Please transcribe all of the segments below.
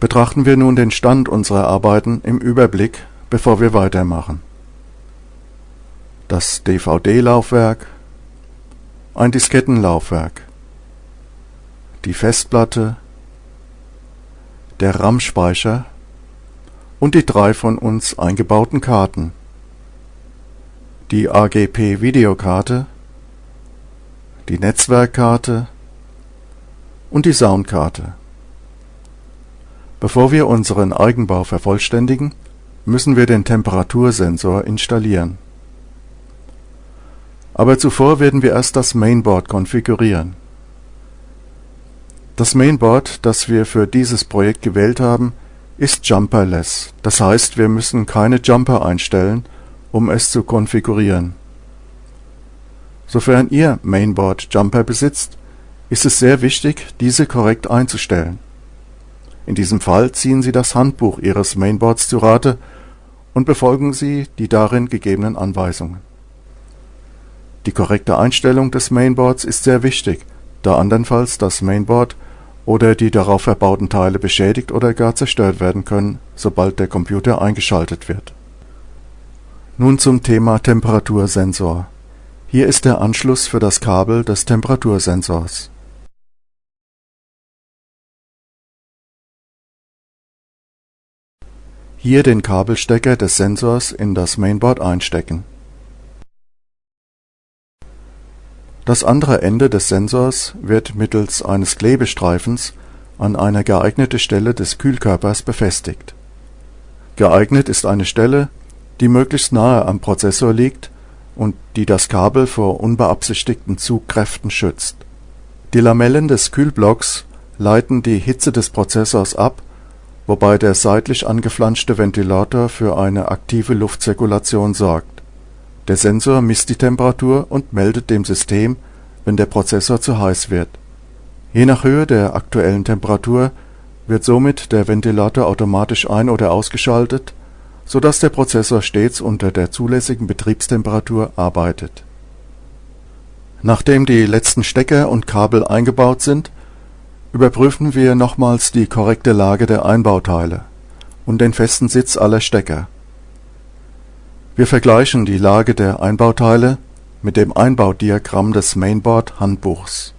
Betrachten wir nun den Stand unserer Arbeiten im Überblick, bevor wir weitermachen. Das DVD-Laufwerk, ein Diskettenlaufwerk, die Festplatte, der RAM-Speicher und die drei von uns eingebauten Karten. Die AGP-Videokarte, die Netzwerkkarte und die Soundkarte. Bevor wir unseren Eigenbau vervollständigen, müssen wir den Temperatursensor installieren. Aber zuvor werden wir erst das Mainboard konfigurieren. Das Mainboard, das wir für dieses Projekt gewählt haben, ist jumperless, das heißt wir müssen keine Jumper einstellen, um es zu konfigurieren. Sofern Ihr Mainboard Jumper besitzt, ist es sehr wichtig, diese korrekt einzustellen in diesem Fall ziehen Sie das Handbuch Ihres Mainboards zu Rate und befolgen Sie die darin gegebenen Anweisungen. Die korrekte Einstellung des Mainboards ist sehr wichtig, da andernfalls das Mainboard oder die darauf verbauten Teile beschädigt oder gar zerstört werden können, sobald der Computer eingeschaltet wird. Nun zum Thema Temperatursensor. Hier ist der Anschluss für das Kabel des Temperatursensors Hier den Kabelstecker des Sensors in das Mainboard einstecken. Das andere Ende des Sensors wird mittels eines Klebestreifens an eine geeignete Stelle des Kühlkörpers befestigt. Geeignet ist eine Stelle, die möglichst nahe am Prozessor liegt und die das Kabel vor unbeabsichtigten Zugkräften schützt. Die Lamellen des Kühlblocks leiten die Hitze des Prozessors ab wobei der seitlich angeflanschte Ventilator für eine aktive Luftzirkulation sorgt. Der Sensor misst die Temperatur und meldet dem System, wenn der Prozessor zu heiß wird. Je nach Höhe der aktuellen Temperatur wird somit der Ventilator automatisch ein oder ausgeschaltet, so dass der Prozessor stets unter der zulässigen Betriebstemperatur arbeitet. Nachdem die letzten Stecker und Kabel eingebaut sind Überprüfen wir nochmals die korrekte Lage der Einbauteile und den festen Sitz aller Stecker. Wir vergleichen die Lage der Einbauteile mit dem Einbaudiagramm des Mainboard-Handbuchs.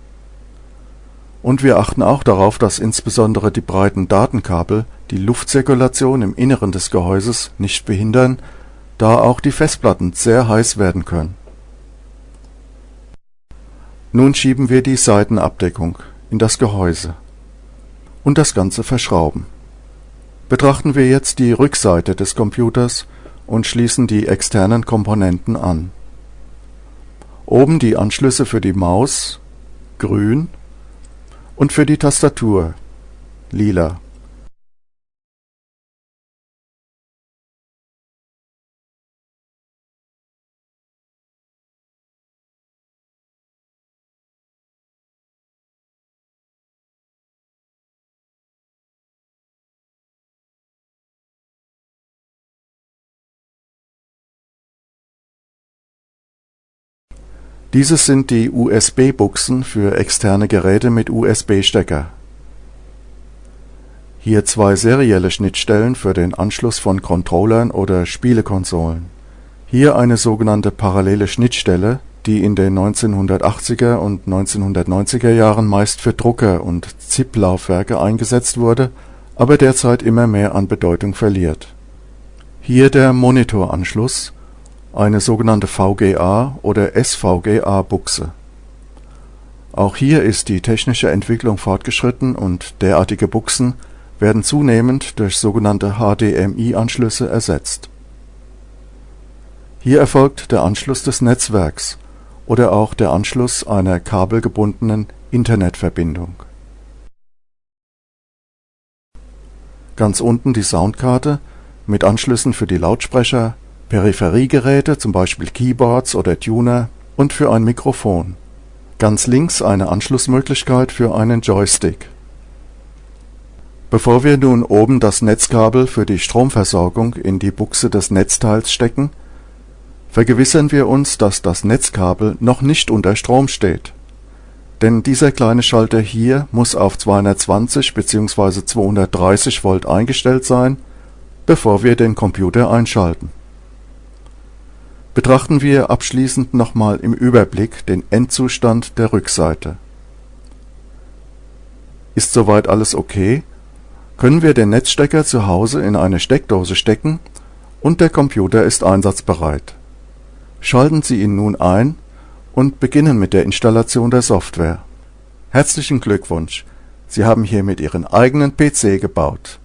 Und wir achten auch darauf, dass insbesondere die breiten Datenkabel die Luftzirkulation im Inneren des Gehäuses nicht behindern, da auch die Festplatten sehr heiß werden können. Nun schieben wir die Seitenabdeckung in das Gehäuse und das Ganze verschrauben. Betrachten wir jetzt die Rückseite des Computers und schließen die externen Komponenten an. Oben die Anschlüsse für die Maus (grün) und für die Tastatur (lila Dieses sind die USB-Buchsen für externe Geräte mit USB-Stecker. Hier zwei serielle Schnittstellen für den Anschluss von Controllern oder Spielekonsolen. Hier eine sogenannte parallele Schnittstelle, die in den 1980er und 1990er Jahren meist für Drucker und ZIP-Laufwerke eingesetzt wurde, aber derzeit immer mehr an Bedeutung verliert. Hier der Monitoranschluss eine sogenannte VGA oder SVGA-Buchse. Auch hier ist die technische Entwicklung fortgeschritten und derartige Buchsen werden zunehmend durch sogenannte HDMI-Anschlüsse ersetzt. Hier erfolgt der Anschluss des Netzwerks oder auch der Anschluss einer kabelgebundenen Internetverbindung. Ganz unten die Soundkarte mit Anschlüssen für die Lautsprecher Peripheriegeräte zum Beispiel Keyboards oder Tuner und für ein Mikrofon. Ganz links eine Anschlussmöglichkeit für einen Joystick. Bevor wir nun oben das Netzkabel für die Stromversorgung in die Buchse des Netzteils stecken, vergewissern wir uns, dass das Netzkabel noch nicht unter Strom steht. denn dieser kleine Schalter hier muss auf 220 bzw. 230 Volt eingestellt sein, bevor wir den Computer einschalten. Betrachten wir abschließend nochmal im Überblick den Endzustand der Rückseite. Ist soweit alles ok, können wir den Netzstecker zu Hause in eine Steckdose stecken und der Computer ist einsatzbereit. Schalten Sie ihn nun ein und beginnen mit der Installation der Software. Herzlichen Glückwunsch, Sie haben hiermit Ihren eigenen PC gebaut